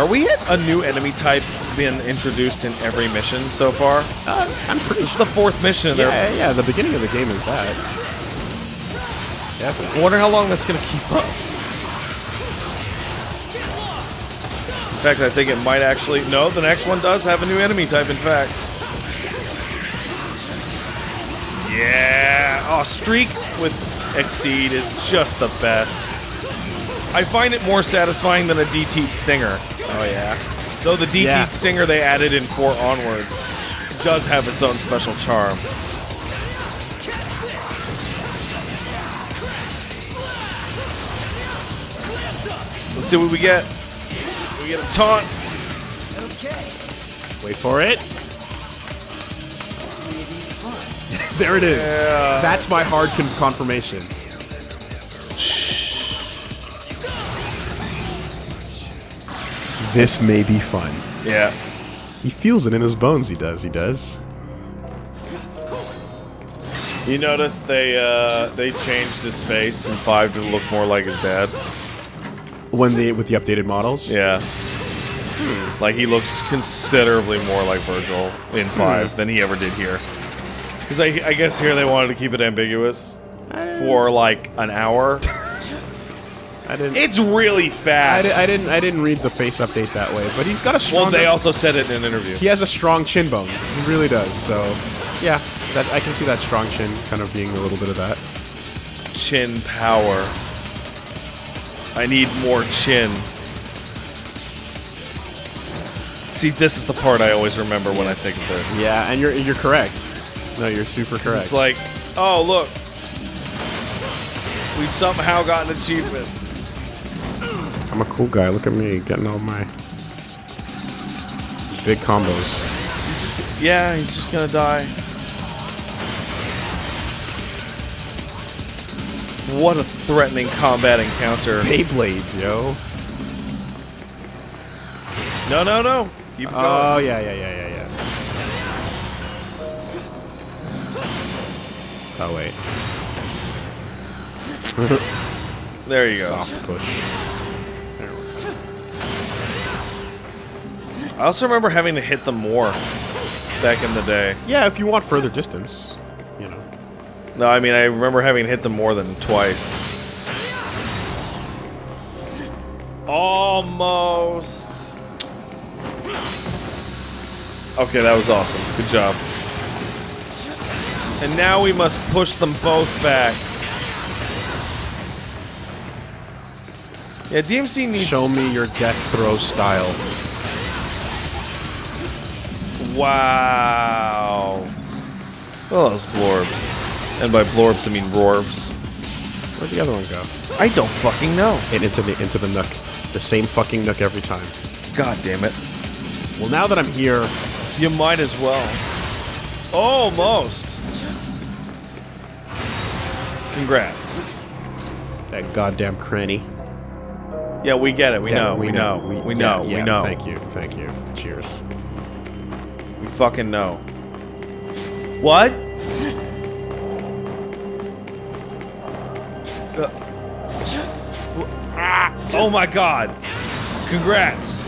Are we at a new enemy type being introduced in every mission so far? Uh, I'm pretty This is the fourth mission. Yeah, They're- yeah, yeah, the beginning of the game is that. I wonder how long that's going to keep up. In fact, I think it might actually. No, the next one does have a new enemy type, in fact. Yeah. Oh, Streak with Exceed is just the best. I find it more satisfying than a DT Stinger. Oh yeah. Though the DT Yeah. Stinger they added in 4 onwards does have its own special charm. Let's see what we get. We get a taunt. Okay. Wait for it. there it is. Yeah. That's my hard con- confirmation. This may be fun. Yeah. He feels it in his bones. He does. He does. You notice they uh, they changed his face in 5 to look more like his dad. When they with the updated models. Yeah. Like he looks considerably more like Virgil in five than he ever did here. Because I, I guess here they wanted to keep it ambiguous for like an hour. I didn't. It's really I, fast. di- I didn't. I didn't read the face update that way. But he's got a strong. Well, they also said it in an interview. He has a strong chin bone. He really does. So, yeah, that I can see that strong chin kind of being a little bit of that. Chin power. I need more chin. See, this is the part I always remember when I think of this. Yeah, and you're you're correct. No, you're super correct. It's like, oh look, we somehow got an achievement. I'm a cool guy. Look at me getting all my big combos. He's just, yeah, he's just gonna die. What a threatening combat encounter. Beyblades, yo. No, no, no. Keep it Oh going. yeah, yeah, yeah, yeah, yeah. Oh wait, there you go. soft push. I also remember having to hit them more back in the day. Yeah, if you want further distance, you know. No, I mean, I remember having hit them more than twice. Almost. Okay, that was awesome. Good job. And now we must push them both back. Yeah, DMC needs. Show me your death throw style. Wow. Oh, those blorbs. And by blorbs, I mean rorbs. Where'd the other one go? I don't fucking know. And into the into the nook. The same fucking nook every time. God damn it. Well, now that I'm here, You might as well. Almost. Congrats. that goddamn cranny. Yeah, we get it. We Yeah, know. We, know. We, yeah, know. yeah, we know. Thank you. Thank you. Cheers. Fucking know. What? Uh, oh my god. Congrats.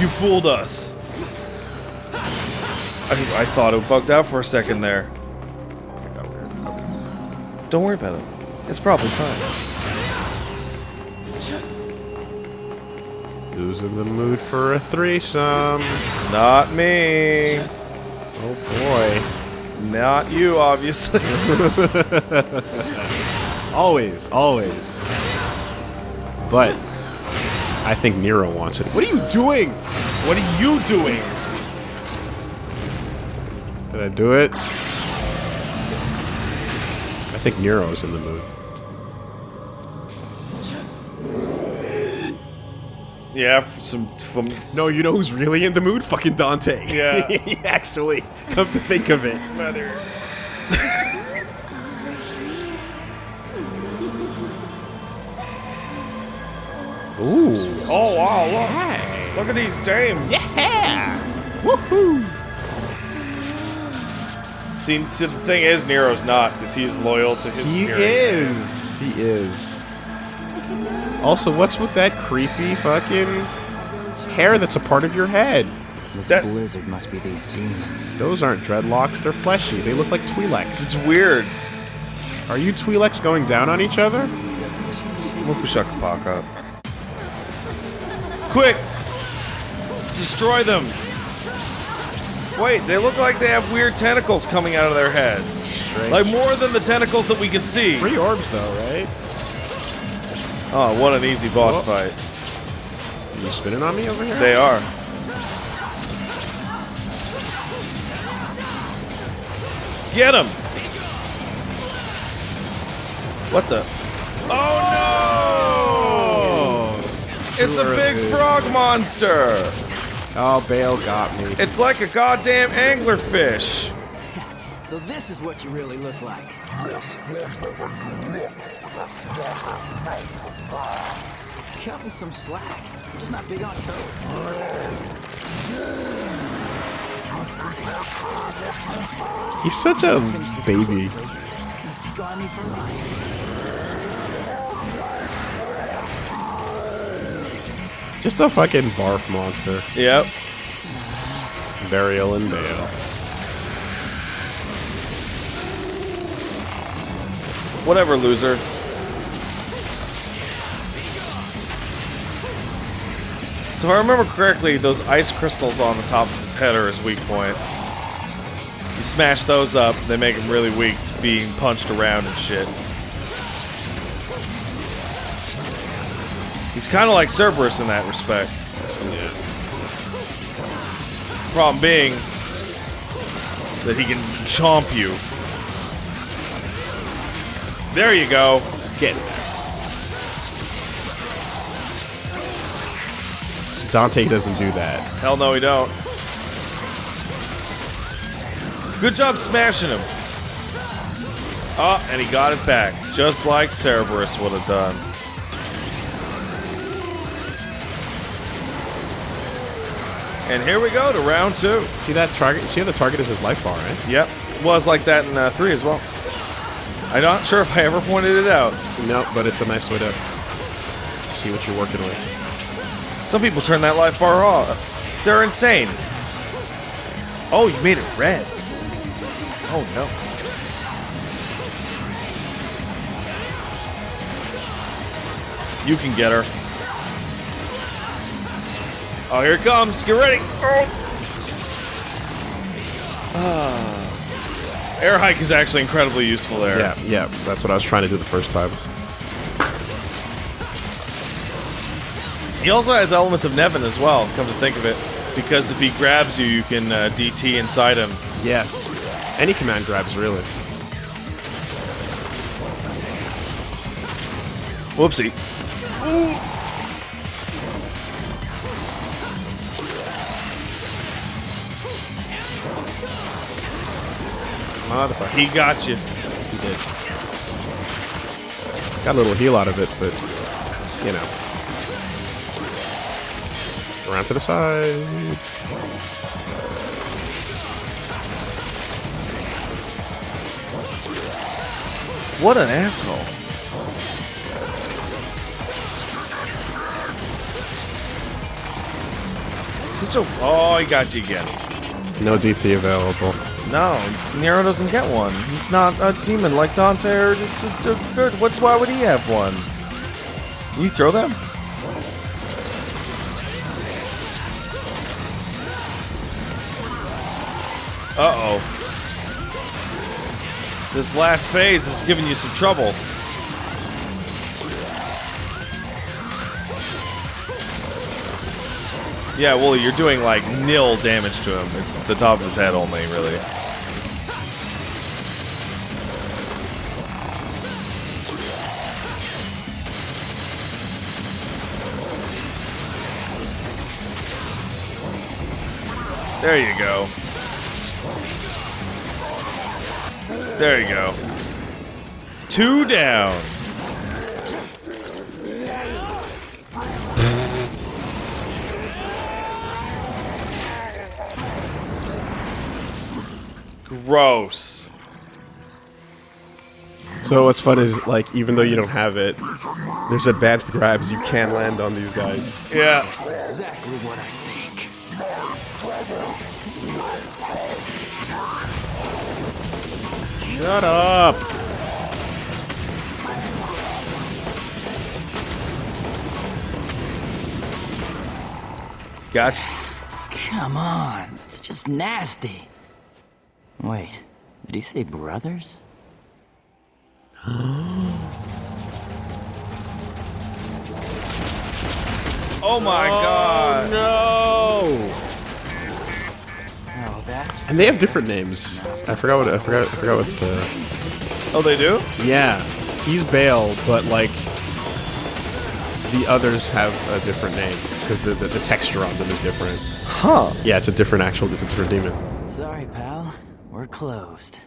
You fooled us. I, I thought it bugged out for a second there. Don't worry about it. It's probably fine. Who's in the mood for a threesome? Not me. Oh boy. Not you, obviously. Always, always. But I think Nero wants it. What are you doing? what are you doing? Did I do it? I think Nero's in the mood. Yeah, some from No, you know who's really in the mood? Fucking Dante. Yeah. Actually, come to think of it. Mother. Ooh. Oh wow, look. Look at these dames. Yeah. Woohoo. See, see, the thing is, Nero's not, because he's loyal to his He is. He is. Also, what's with that creepy fucking hair that's a part of your head. This That- blizzard must be these demons. Those aren't dreadlocks, they're fleshy. They look like Twi'leks. It's weird. Are you Twi'leks going down on each other? Mokushakapaka. Quick! Destroy them! Wait, they look like they have weird tentacles coming out of their heads. Like more than the tentacles that we can see. Three orbs though, right? Oh, what an easy boss Whoa. fight. You spinning on me over here? They are. Get him! What the? Oh no! It's a big frog monster! Oh, Bael got me. It's like a goddamn anglerfish. So this is what you really look like. Cut me some slack. I'm just not big on toads. He's such a baby. quick. It's gonna me for life. Just a fucking barf monster. Yep. Berial and Bael. Whatever, loser. So if I remember correctly, those ice crystals on the top of his head are his weak point. You smash those up, they make him really weak to being punched around and shit. He's kind of like Cerberus in that respect. Problem being that he can chomp you. There you go. Get it. Dante doesn't do that. Hell no, he don't. Good job smashing him. Oh, and he got it back, just like Cerberus would have done. And here we go to round two. See that target? See how the target is his life bar, right? Yep, was like that in uh, three as well. I'm not sure if I ever pointed it out. No, but it's a nice way to see what you're working with. Some people turn that life bar off. They're insane. Oh, you made it red. Oh no. You can get her. Oh, here it comes. Get ready. Oh. Ah. Air hike is actually incredibly useful there. Yeah, yeah, that's what I was trying to do the first time. He also has elements of Nevan as well, come to think of it. Because if he grabs you, you can uh, DT inside him. Yes. Any command grabs, really. Whoopsie. Motherfucker. He got you. He did. Got a little heal out of it, but, you know. Around to the side. What an asshole. Such a. Oh, he got you again. No DT available. No, Nero doesn't get one. He's not a demon like Dante or. Good. What? Why would he have one? You throw them? Uh oh. This last phase is giving you some trouble. Yeah, well, you're doing like nil damage to him. It's the top of his head only, really. There you go. There you go. Two down. Gross. So what's fun is like even though you don't have it, there's advanced grabs you can land on these guys. Yeah. That's Exactly what I think. Shut up. Gotcha. Come on, it's just nasty. Wait, did he say brothers? Oh my god. No. Oh, that's And they have different names. I forgot what I forgot. I forgot what. Uh, Oh, they do? yeah, he's Bael, but like the others have a different name because the, the the texture on them is different. Huh. Yeah, it's a different actual. It's a different demon. sorry, pal. We're closed.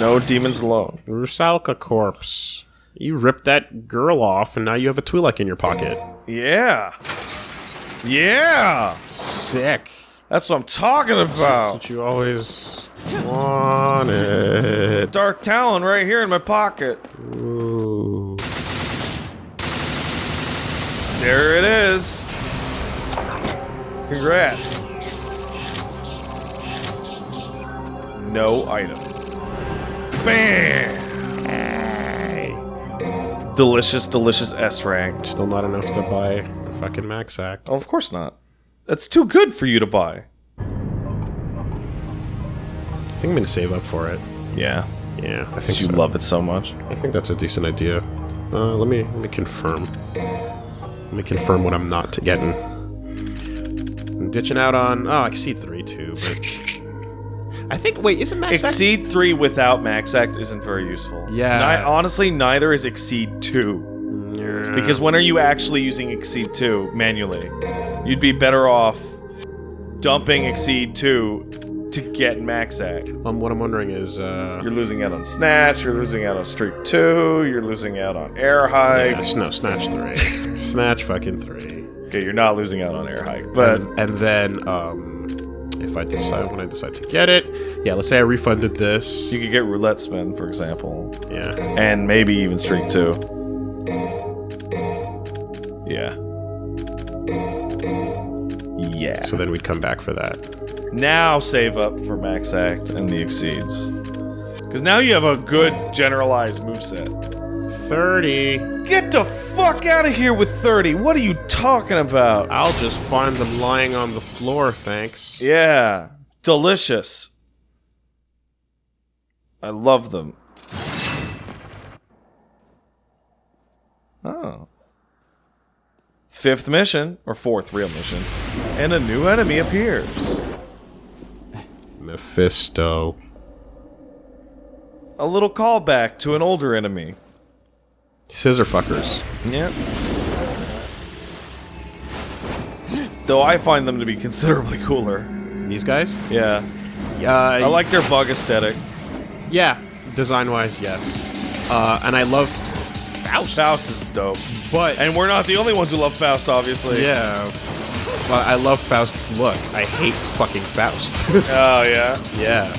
No demons alone. Rusalka corpse. You ripped that girl off, and now you have a Twi'lek in your pocket. Yeah. Yeah. Sick. That's what I'm talking That's about. what you always wanted. Dark Talon right here in my pocket. Ooh. There it is. Congrats. No item. Bam! Delicious, delicious S rank. Still not enough to buy fucking Max Act. Oh, of course not. That's too good for you to buy. I think I'm gonna save up for it. Yeah. Yeah, I think You so. love it so much. I think that's a decent idea. Uh, let me let me confirm. Let me confirm what I'm not getting. I'm ditching out on oh I see three too. But I think wait isn't Max Act- Exceed 3 without Max Act isn't very useful. Yeah. Ni- honestly, neither is Exceed 2. Yeah. Because when are you actually using Exceed 2 manually? You'd be better off dumping Exceed 2 to get Max Act. um, what I'm wondering is uh, You're losing out on Snatch, you're losing out on Streak 2, you're losing out on Air Hike. yeah, no Snatch three, Snatch fucking three. Okay, you're not losing out on Air Hike, but and, and then um, if I decide when I decide to get it. Yeah, let's say I refunded this. You could get roulette spin, for example. Yeah. And maybe even streak two. Yeah. Yeah. So then we'd come back for that. Now save up for max act and the exceeds. Because now you have a good generalized move set. 30. Get the fuck out of here with 30! What are you talking about? I'll just find them lying on the floor, thanks. Yeah. Delicious. I love them. Oh. Fifth mission, or fourth real mission, and a new enemy appears. Mephisto. A little callback to an older enemy. Scissor fuckers. Yep. Though I find them to be considerably cooler. These guys? Yeah. Uh, I like their bug aesthetic. Yeah, design wise, yes. Uh, and I love Faust. Faust is dope. But And we're not the only ones who love Faust, obviously. yeah, but I love Faust's look. I hate fucking Faust. Oh, yeah. yeah.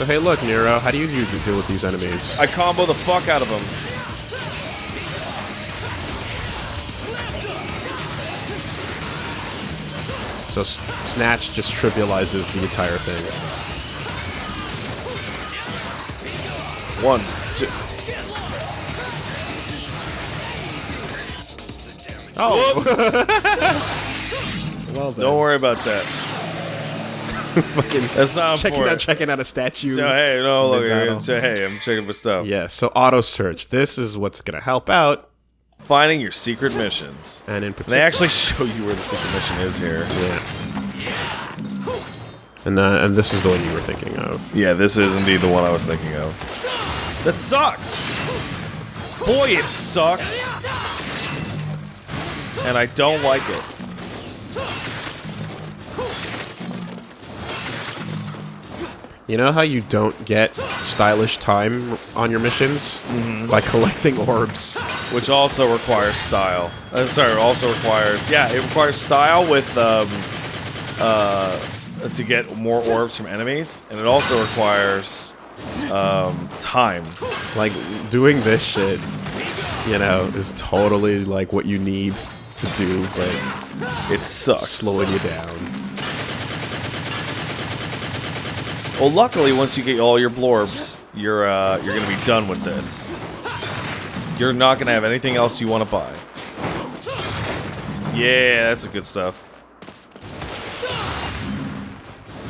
So hey, look, Nero, how do you usually deal with these enemies? I combo the fuck out of them. so Snatch just trivializes the entire thing. One, two. Oh, Whoops! well. Don't worry about that. That's not checking important. out, checking out a statue. So hey, no, look, here. So, hey, I'm checking for stuff. Yeah, so auto search. This is what's gonna help out, Finding your secret missions. and in particular, They actually show you where the secret mission is here. yeah. And uh, and this is the one you were thinking of. Yeah, this is indeed the one I was thinking of. That sucks! Boy, it sucks! And I don't like it. You know how you don't get stylish time on your missions by collecting orbs. Which also requires style. Uh, sorry, also requires... Yeah, it requires style with, um... Uh... To get more orbs from enemies. And it also requires... um, time. Like doing this shit, you know, is totally like what you need to do, but It sucks. slowing you down. Well, luckily, once you get all your blorbs, you're uh, you're gonna be done with this. You're not gonna have anything else you want to buy. Yeah, that's the good stuff.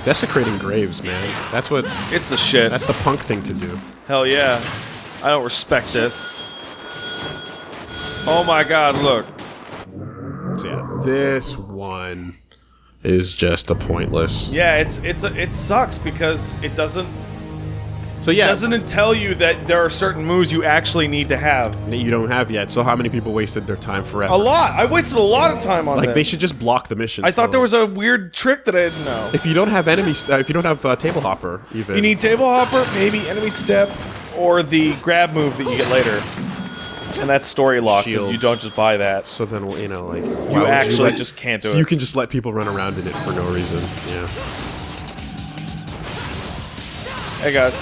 Desecrating graves, man. That's what. It's the shit. That's the punk thing to do. Hell yeah. I don't respect this. Oh my god, look. Yeah, this one is just a pointless. Yeah, it's it's a, it sucks because it doesn't So yeah, doesn't it tell you that there are certain moves you actually need to have. that you don't have yet. So how many people wasted their time forever? A lot. I wasted a lot of time on Like this. they should just block the mission. I thought so- there was a weird trick that I didn't know. If you don't have enemy, st- uh, if you don't have uh, table hopper, even You need table hopper, maybe enemy step, or the grab move that you get later. And that's story locked. and You don't just buy that. So then you know, like You actually just can't do so it. You can just let people run around in it for no reason. Yeah. Hey guys.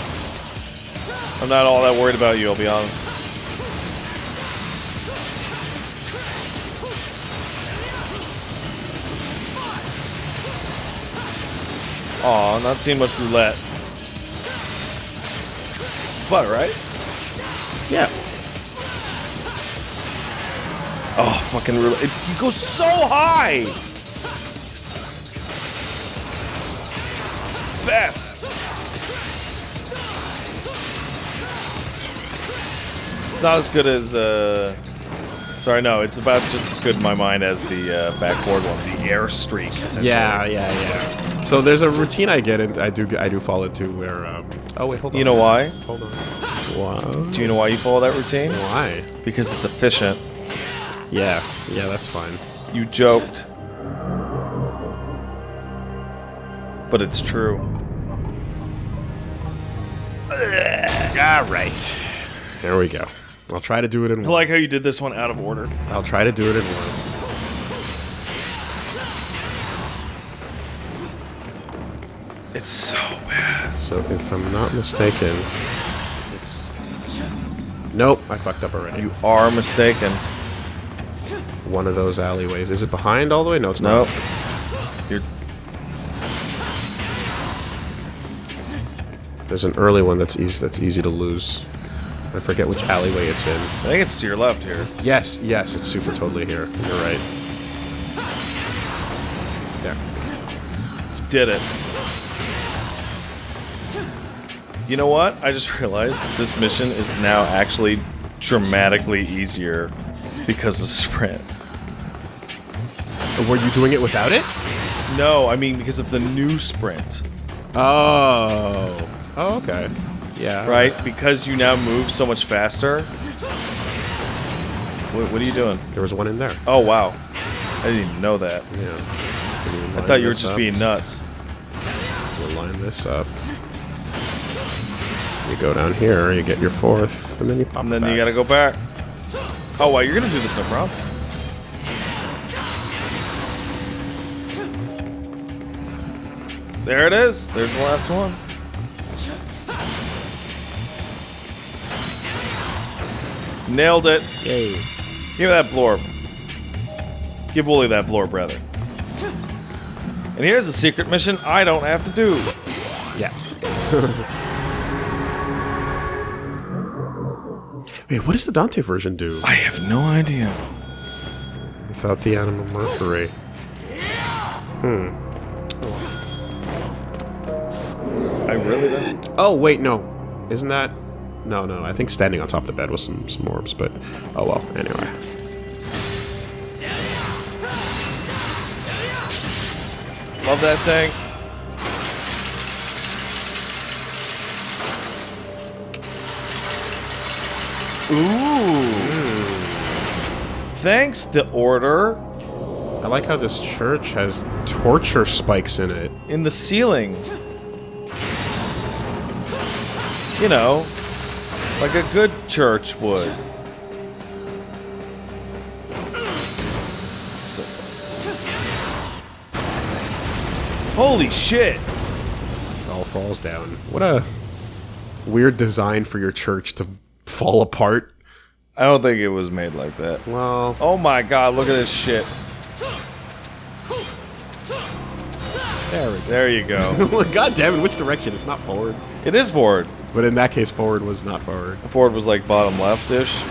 I'm not all that worried about you, I'll be honest. Aw, not seeing much roulette. But, right? Yeah. Oh, fucking roulette. It, you go so high! Best! It's not as good as, uh... Sorry, no, it's about just as good in my mind as the uh, backboard one, the air streak. Yeah, yeah, yeah. So there's a routine I get into. I do. I do fall into where. Um, oh wait, hold on. You know why? Hold on. Why? Do you know why you follow that routine? Why? Because it's efficient. Yeah. Yeah, that's fine. You joked. But it's true. All right. There we go. I'll try to do it in I one. like how you did this one out of order. I'll try to do it in one. It's so bad. So if I'm not mistaken, it's. Nope, I fucked up already. You are mistaken. One of those alleyways. Is it behind all the way? No, it's Nope. not. You're There's an early one that's easy. That's easy to lose. I forget which alleyway it's in. I think it's to your left here. Yes, yes, it's super totally here. You're right. There. Did it. You know what? I just realized this mission is now actually dramatically easier because of sprint. Were you doing it without it? No, I mean because of the new sprint, Oh. Oh, okay. Yeah. right? Because you now move so much faster. What, what are you doing? There was one in there. Oh wow, I didn't even know that. Yeah. I thought you were just being nuts. We'll line this up. You go down here, you get your fourth, and then you pop And then you gotta go back. Oh wow, you're gonna do this no problem. There it is. There's the last one. Nailed it. Yay. Give me that blorb. Give Wooly that blorb, rather. And here's a secret mission I don't have to do. Yeah. Wait, what does the Dante version do I have no idea. without the animal mercury? Hmm. I really don't. Oh, wait, no. Isn't that... No, no, I think standing on top of the bed was some, some orbs, but... Oh, well, anyway. Love that thing. Ooh. Thanks, the order. I like how this church has torture spikes in it. In the ceiling. You know, like a good church would. So Holy shit! It all falls down. What a... weird design for your church to fall apart. I don't think it was made like that. Well, Oh my god, look at this shit. there we There you go. go. God damn it, which direction? It's not forward. it is forward. But in that case, forward was not forward. Forward was like bottom left-ish.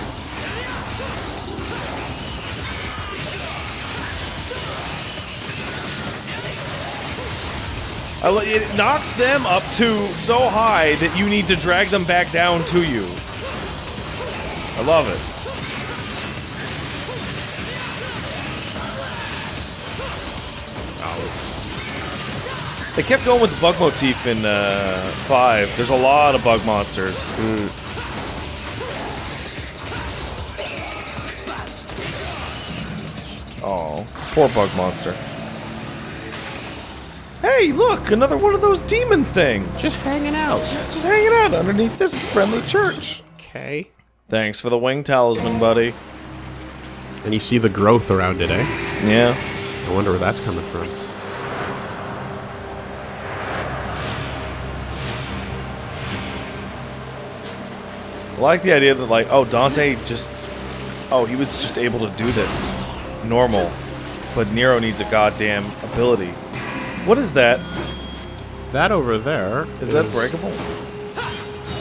It knocks them up to so high that you need to drag them back down to you. I love it. They kept going with the bug motif in uh, 5. There's a lot of bug monsters. Oh, poor bug monster. Hey, look, another one of those demon things. Just hanging out. just hanging out underneath this friendly church. Okay. Thanks for the wing talisman, buddy. And you see the growth around it, eh? Yeah. I wonder where that's coming from. I like the idea that, like, oh, Dante just. Oh, he was just able to do this. Normal. But Nero needs a goddamn ability. What is that? That over there Is that breakable?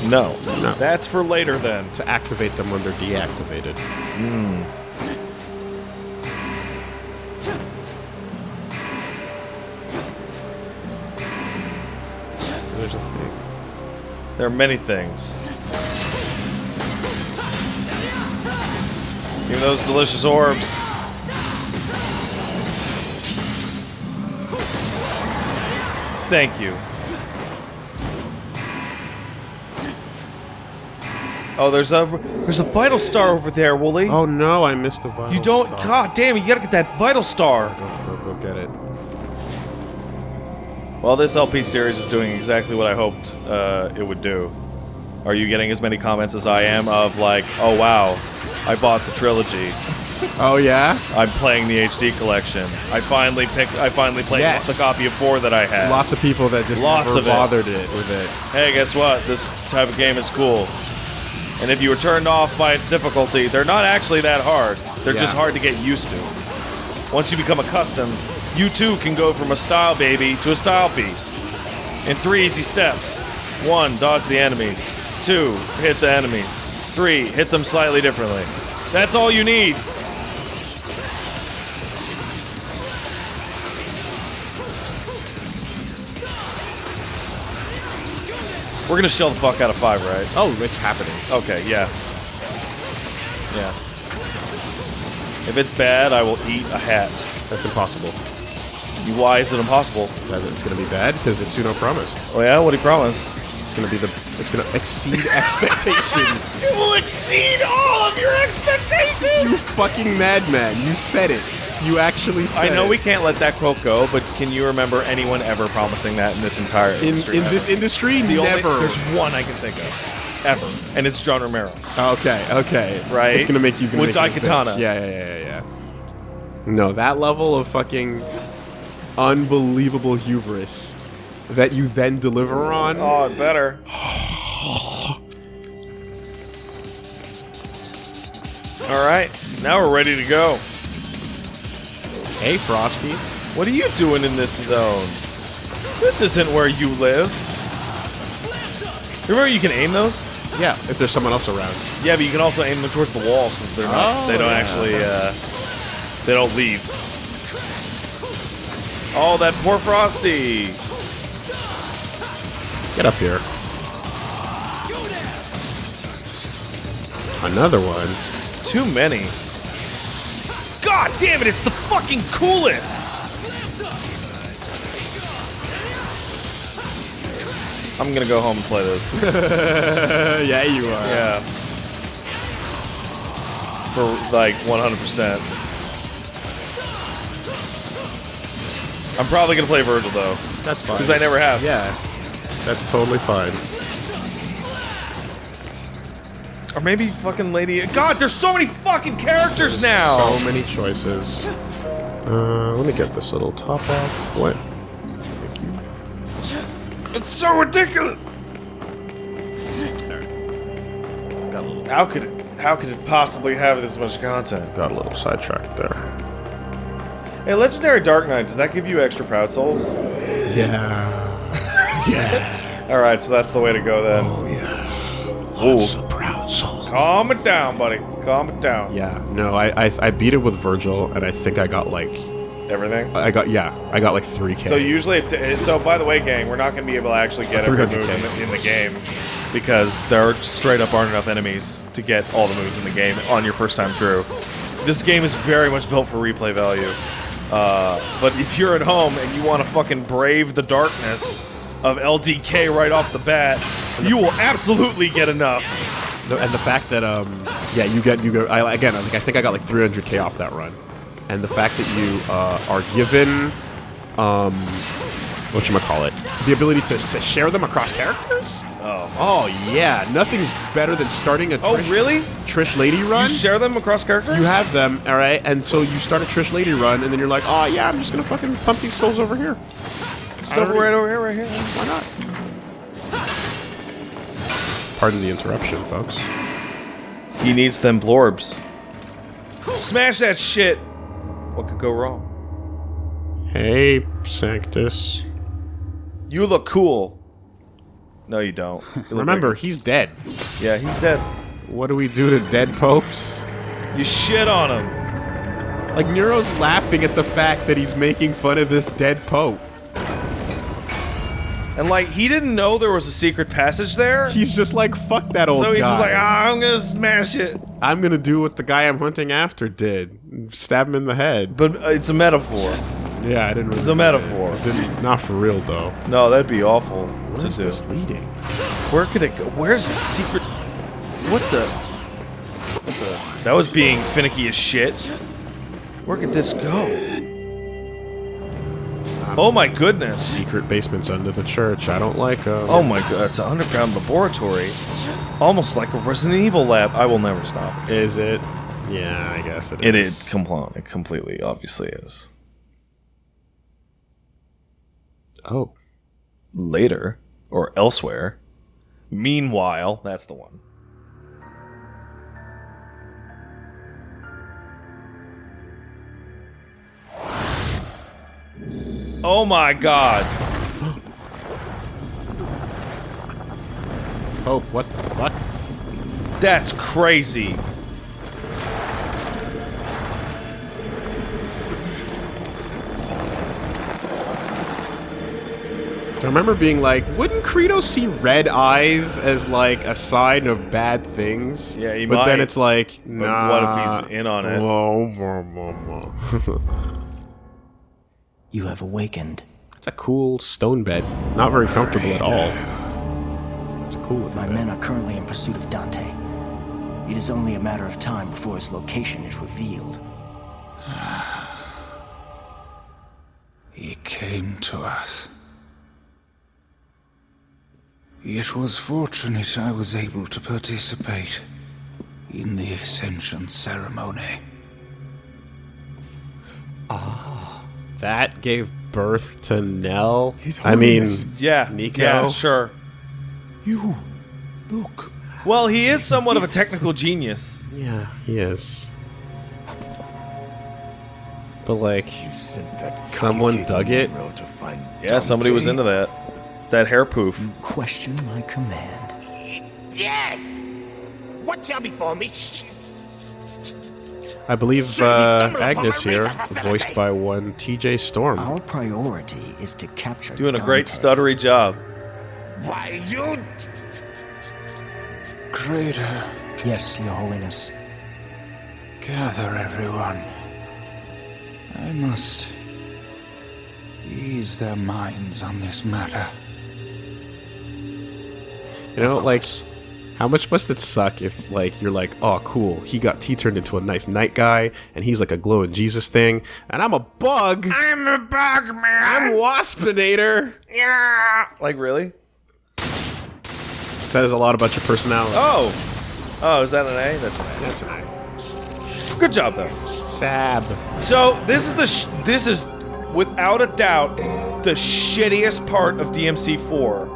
No. No. That's for later then. To activate them when they're deactivated. There's a thing. There are many things. Give me those delicious orbs. Thank you. Oh, there's a there's a vital star over there, Wooly. Oh no, I missed a vital you don't. star. God damn it! You gotta get that vital star. Go, go, go get it. Well, this LP series is doing exactly what I hoped uh, it would do. Are you getting as many comments as I am of like, oh wow, I bought the trilogy. Oh yeah? I'm playing the HD collection. I finally picked. I finally played Yes. the copy of four that I had. Lots of people that just Lots never of bothered it. with it. Hey, guess what? This type of game is cool. And if you were turned off by its difficulty, they're not actually that hard. They're just hard to get used to. Once you become accustomed, you too can go from a style baby to a style beast. In three easy steps. One, dodge the enemies. Two, hit the enemies. Three, hit them slightly differently. That's all you need. We're gonna shell the fuck out of five, right? Oh, it's happening. Okay, yeah. Yeah. If it's bad, I will eat a hat. That's impossible. Why is it impossible? That It's gonna be bad because it's Itsuno promised. Oh yeah, what he you promise? It's gonna be the. It's gonna exceed expectations. It will exceed all of your expectations! you fucking madman! You said it. You actually said I know it. we can't let that quote go, but can you remember anyone ever promising that in this entire in industry? in ever? this industry The only- never. there's one I can think of. Ever. And it's John Romero. Oh, okay, okay. Right? It's gonna make you. Gonna With make you think. Daikatana. Yeah, yeah, yeah, yeah, yeah. No, that level of fucking unbelievable hubris that you then deliver on. Oh, it better. Alright, now we're ready to go. Hey, Frosty. What are you doing in this zone? This isn't where you live. Remember you can aim those? Yeah, if there's someone else around. Yeah, but you can also aim them towards the wall so they're not Oh, they don't yeah. actually uh they don't leave. Oh, that poor Frosty. Get up here. Another one. Too many. God damn it, it's the fucking coolest! I'm gonna go home and play this. yeah, you are. yeah. For like 100%. I'm probably gonna play Virgil though, That's fine. because I never have. Yeah, that's totally fine. Or maybe fucking Lady. God, there's so many fucking characters now! So many choices. Uh, let me get this little top off. What? Thank you. It's so ridiculous! got a little, How could it? How could it possibly have this much content? got a little sidetracked there. Hey, Legendary Dark Knight, does that give you extra proud souls? Yeah. yeah. All right, so that's the way to go then. Oh yeah. Lots of proud souls. Calm it down, buddy. Calm it down. Yeah. No, I, I I beat it with Virgil, and I think I got like Everything. I got yeah, I got like three k. So usually, it t- so by the way, gang, we're not going to be able to actually get every move in the, in the game because there straight up aren't enough enemies to get all the moves in the game on your first time through. This game is very much built for replay value. Uh, but if you're at home and you want to fucking brave the darkness of LDK right off the bat, you will absolutely get enough. And the fact that um yeah you get you go I, again I think I think I got like 300k off that run, and the fact that you uh, are given um what you call it the ability to, to share them across characters. Oh. Oh yeah, nothing's better than starting a Oh, Trish, really? Trish Lady run. You share them across characters? You have them, all right, and so you start a Trish Lady run, and then you're like, oh yeah, I'm just gonna fucking pump these souls over here. Stuff right over here, right here. Why not? Pardon the interruption, folks. He needs them blorbs. Smash that shit! What could go wrong? Hey, Sanctus. You look cool. No, you don't. You Remember, like- he's dead. yeah, he's dead. What do we do to dead popes? You shit on him. Like, Nero's laughing at the fact that he's making fun of this dead pope. And like, he didn't know there was a secret passage there. He's just like, fuck that old guy. so he's guy. just like, ah, I'm gonna smash it. I'm gonna do what the guy I'm hunting after did. Stab him in the head. But uh, it's a metaphor. Yeah, I didn't really It's a metaphor. Didn't, not for real, though. No, that'd be awful to Where's do. this leading? Where could it go? Where's the secret? What the? What the? That was being finicky as shit. Where could this go? Oh my goodness. Secret basements under the church. I don't like uh, 'em. Oh my god, it's an underground laboratory. Almost like a Resident Evil lab. I will never stop. Is it? Yeah, I guess it is. It is compl- it completely, obviously is. Oh. Later, or elsewhere. Meanwhile, that's the one. Oh my god. Pope, what the fuck? That's crazy. I remember being like, wouldn't Credo see red eyes as like a sign of bad things? Yeah, he But then it's like, But what if he's in on it? You have awakened. it's a cool stone bed. Not very comfortable at all. It's a cool looking My bed. men are currently in pursuit of Dante. It is only a matter of time before his location is revealed. He came to us. It was fortunate I was able to participate in the Ascension ceremony. Ah, That gave birth to Nell. I mean, Yeah. Nico? Yeah, sure. You, look. Well, he is somewhat of a technical genius. yeah, he is. But like, someone dug it. Yeah, somebody was into that. That hair poof. Question my command. Yes! Watch out before me. Shh. I believe uh, Agnus here, voiced by one T.J. Storm. Our priority is to capture Doing a great stuttery job. Why, you... Credo, Yes, Your Holiness. gather everyone. I must ease their minds on this matter. You know, like, how much must it suck if, like, you're like, oh, cool, he got he turned into a nice knight guy, and he's like a glowing Jesus thing, and I'm a bug. I'm a bug man. I'm Waspinator. Yeah. Like, really? Says a lot about your personality. Oh! Oh, is that an A? That's an A. That's an. A. Good job, though. Sab. So, this is the. Sh- this is, without a doubt, the shittiest part of DMC4.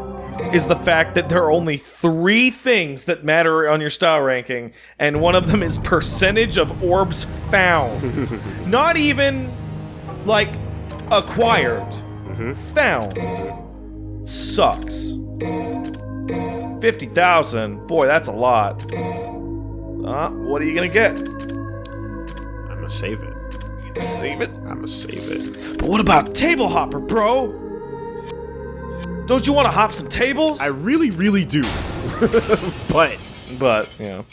Is the fact that there are only three things that matter on your style ranking, and one of them is percentage of orbs found. Not even like acquired. Found. Sucks. 50,000. Boy, that's a lot. Uh, what are you gonna get? I'm gonna save it. Save it? I'm gonna save it. But what about Table Hopper, bro? Don't you want to hop some tables? I really, really do. but but, know.